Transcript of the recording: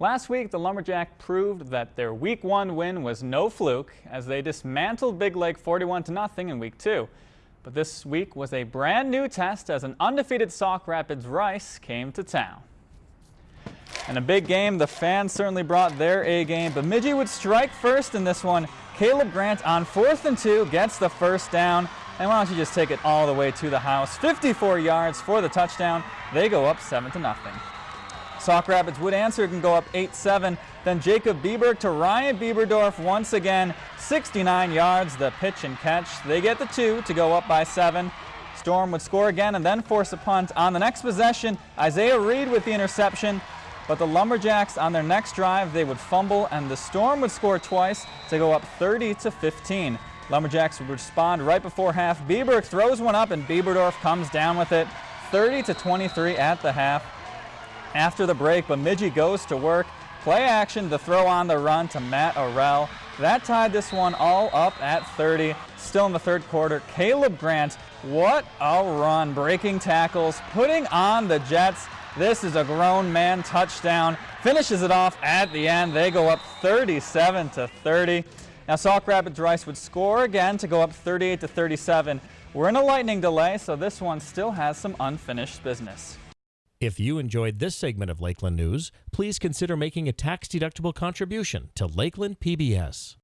Last week, the Lumberjack proved that their Week 1 win was no fluke as they dismantled Big Lake 41 to nothing in Week 2. But this week was a brand new test as an undefeated Sauk Rapids Rice came to town. In a big game, the fans certainly brought their A game. Bemidji would strike first in this one. Caleb Grant on fourth and two gets the first down. And why don't you just take it all the way to the house? 54 yards for the touchdown. They go up 7 to nothing. Sauk Rapids would answer and go up 8-7. Then Jacob Bieberg to Ryan Bieberdorf once again. 69 yards, the pitch and catch. They get the two to go up by seven. Storm would score again and then force a punt. On the next possession, Isaiah Reed with the interception. But the Lumberjacks on their next drive, they would fumble and the Storm would score twice to go up 30 to 15. Lumberjacks would respond right before half. Bieberg throws one up and Bieberdorf comes down with it. 30 to 23 at the half. After the break, Bemidji goes to work. Play action to throw on the run to Matt Orell. That tied this one all up at 30. Still in the third quarter, Caleb Grant, what a run. Breaking tackles, putting on the Jets. This is a grown man touchdown. Finishes it off at the end. They go up 37 to 30. Now Sauk Rapids Rice would score again to go up 38 to 37. We're in a lightning delay, so this one still has some unfinished business. If you enjoyed this segment of Lakeland News, please consider making a tax-deductible contribution to Lakeland PBS.